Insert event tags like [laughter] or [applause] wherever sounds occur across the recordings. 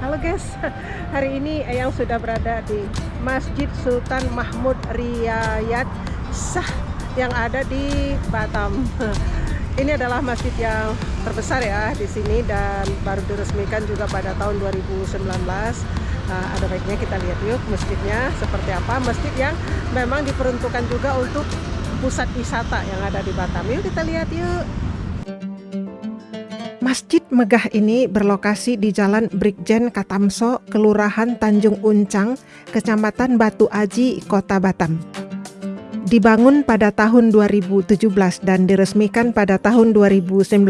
Halo guys, [laughs] hari ini Eyang sudah berada di Masjid Sultan Mahmud Riyad Shah yang ada di Batam. [laughs] Ini adalah masjid yang terbesar ya di sini dan baru diresmikan juga pada tahun 2019. Nah, ada baiknya kita lihat yuk masjidnya seperti apa. Masjid yang memang diperuntukkan juga untuk pusat wisata yang ada di Batam. Yuk kita lihat yuk. Masjid megah ini berlokasi di Jalan Brigjen Katamso, Kelurahan Tanjung Uncang, Kecamatan Batu Aji, Kota Batam. Dibangun pada tahun 2017 dan diresmikan pada tahun 2019,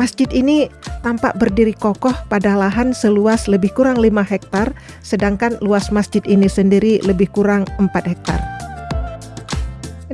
masjid ini tampak berdiri kokoh pada lahan seluas lebih kurang 5 hektar, sedangkan luas masjid ini sendiri lebih kurang 4 hektar.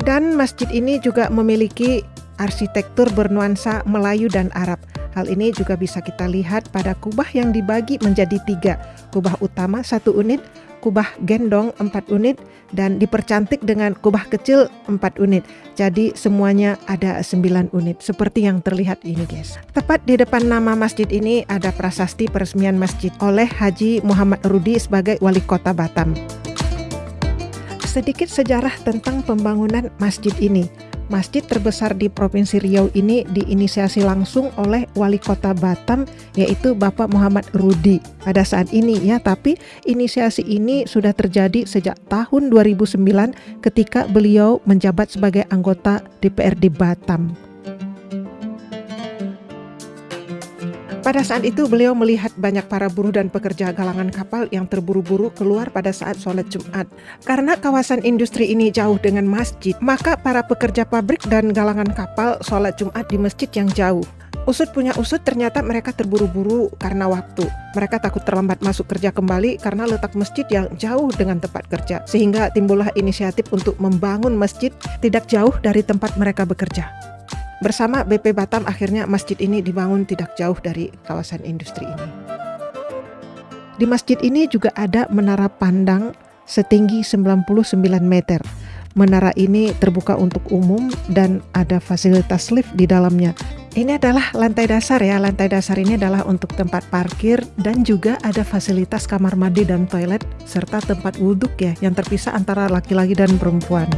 Dan masjid ini juga memiliki arsitektur bernuansa Melayu dan Arab – Hal ini juga bisa kita lihat pada kubah yang dibagi menjadi tiga. Kubah utama satu unit, kubah gendong empat unit, dan dipercantik dengan kubah kecil empat unit. Jadi semuanya ada sembilan unit seperti yang terlihat ini guys. Tepat di depan nama masjid ini ada prasasti peresmian masjid oleh Haji Muhammad Rudi sebagai wali kota Batam. Sedikit sejarah tentang pembangunan masjid ini. Masjid terbesar di Provinsi Riau ini diinisiasi langsung oleh Wali Kota Batam yaitu Bapak Muhammad Rudi pada saat ini ya tapi inisiasi ini sudah terjadi sejak tahun 2009 ketika beliau menjabat sebagai anggota DPRD Batam. Pada saat itu beliau melihat banyak para buruh dan pekerja galangan kapal yang terburu-buru keluar pada saat sholat Jumat. Karena kawasan industri ini jauh dengan masjid, maka para pekerja pabrik dan galangan kapal sholat Jumat di masjid yang jauh. Usut punya usut ternyata mereka terburu-buru karena waktu. Mereka takut terlambat masuk kerja kembali karena letak masjid yang jauh dengan tempat kerja. Sehingga timbullah inisiatif untuk membangun masjid tidak jauh dari tempat mereka bekerja. Bersama BP Batam akhirnya masjid ini dibangun tidak jauh dari kawasan industri ini. Di masjid ini juga ada menara pandang setinggi 99 meter. Menara ini terbuka untuk umum dan ada fasilitas lift di dalamnya. Ini adalah lantai dasar ya, lantai dasar ini adalah untuk tempat parkir dan juga ada fasilitas kamar mandi dan toilet serta tempat wudhu ya yang terpisah antara laki-laki dan perempuan.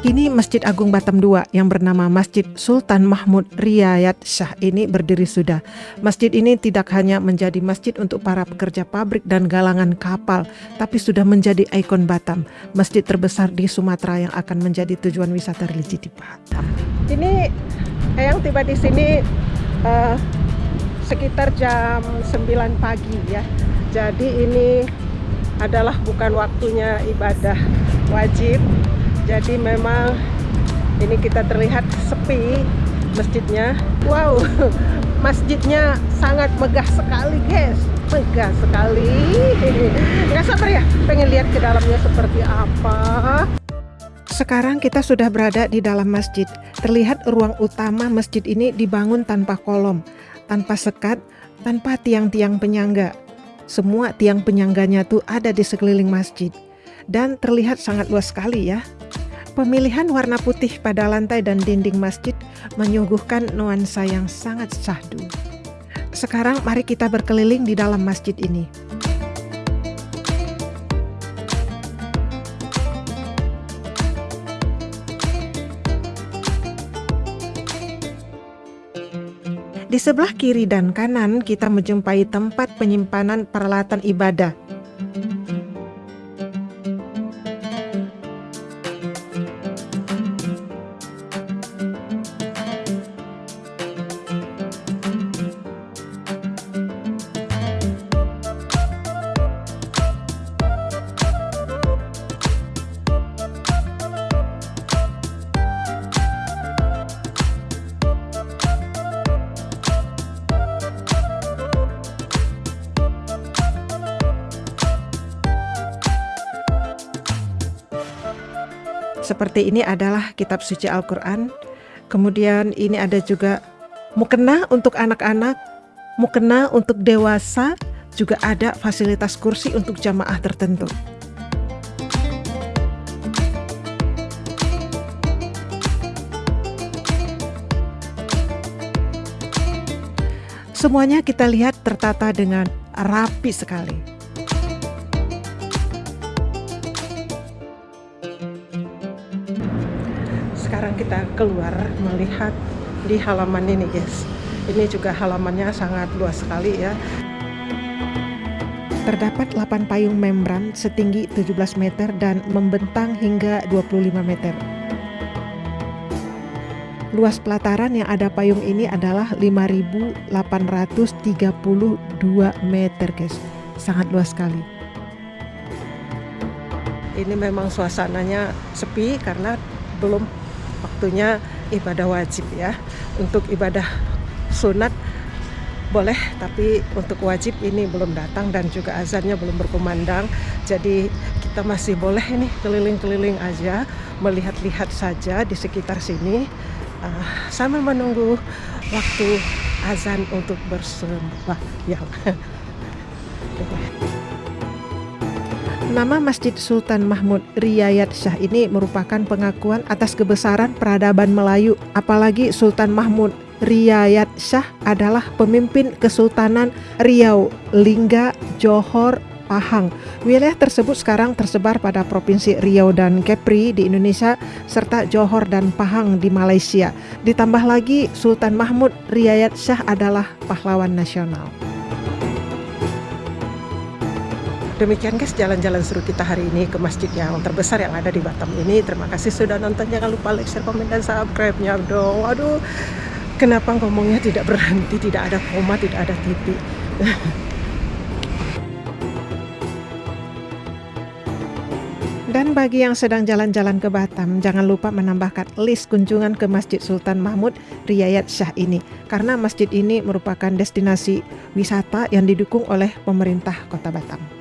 Kini Masjid Agung Batam II yang bernama Masjid Sultan Mahmud Riyad Shah ini berdiri sudah. Masjid ini tidak hanya menjadi masjid untuk para pekerja pabrik dan galangan kapal, tapi sudah menjadi ikon Batam, masjid terbesar di Sumatera yang akan menjadi tujuan wisata religi di Batam. Ini yang tiba di sini uh, sekitar jam 9 pagi ya. Jadi ini adalah bukan waktunya ibadah wajib jadi memang ini kita terlihat sepi masjidnya wow [laughs] masjidnya sangat megah sekali guys megah sekali [laughs] nggak sabar ya pengen lihat ke dalamnya seperti apa sekarang kita sudah berada di dalam masjid. Terlihat ruang utama masjid ini dibangun tanpa kolom, tanpa sekat, tanpa tiang-tiang penyangga. Semua tiang penyangganya tuh ada di sekeliling masjid. Dan terlihat sangat luas sekali ya. Pemilihan warna putih pada lantai dan dinding masjid menyuguhkan nuansa yang sangat syahdu. Sekarang mari kita berkeliling di dalam masjid ini. Di sebelah kiri dan kanan kita menjumpai tempat penyimpanan peralatan ibadah seperti ini adalah kitab suci Al-Quran. Kemudian ini ada juga mukena untuk anak-anak, mukena untuk dewasa, juga ada fasilitas kursi untuk jamaah tertentu. Semuanya kita lihat tertata dengan rapi sekali. Kita keluar melihat di halaman ini guys. Ini juga halamannya sangat luas sekali ya. Terdapat 8 payung membran setinggi 17 meter dan membentang hingga 25 meter. Luas pelataran yang ada payung ini adalah 5.832 meter guys. Sangat luas sekali. Ini memang suasananya sepi karena belum waktunya ibadah wajib ya. Untuk ibadah sunat boleh tapi untuk wajib ini belum datang dan juga azannya belum berkumandang. Jadi kita masih boleh ini keliling-keliling aja melihat-lihat saja di sekitar sini uh, sambil menunggu waktu azan untuk bersembahyang [laughs] Nama Masjid Sultan Mahmud Riyayat Shah ini merupakan pengakuan atas kebesaran peradaban Melayu, apalagi Sultan Mahmud Riyayat Shah adalah pemimpin Kesultanan Riau, Lingga, Johor, Pahang. Wilayah tersebut sekarang tersebar pada Provinsi Riau dan Kepri di Indonesia serta Johor dan Pahang di Malaysia. Ditambah lagi Sultan Mahmud Riyayat Shah adalah pahlawan nasional. Demikian guys jalan-jalan seru kita hari ini ke masjid yang terbesar yang ada di Batam ini. Terima kasih sudah nonton. Jangan lupa like, share, komen, dan subscribe-nya dong. Aduh, Kenapa ngomongnya tidak berhenti, tidak ada koma, tidak ada titik. [laughs] Dan bagi yang sedang jalan-jalan ke Batam, jangan lupa menambahkan list kunjungan ke Masjid Sultan Mahmud Riyayat Shah ini. Karena masjid ini merupakan destinasi wisata yang didukung oleh pemerintah kota Batam.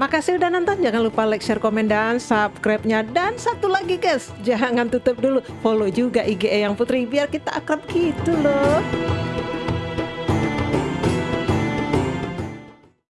Makasih udah nonton, jangan lupa like, share, komen, dan subscribe-nya. Dan satu lagi guys, jangan tutup dulu, follow juga IG yang Putri biar kita akrab gitu loh.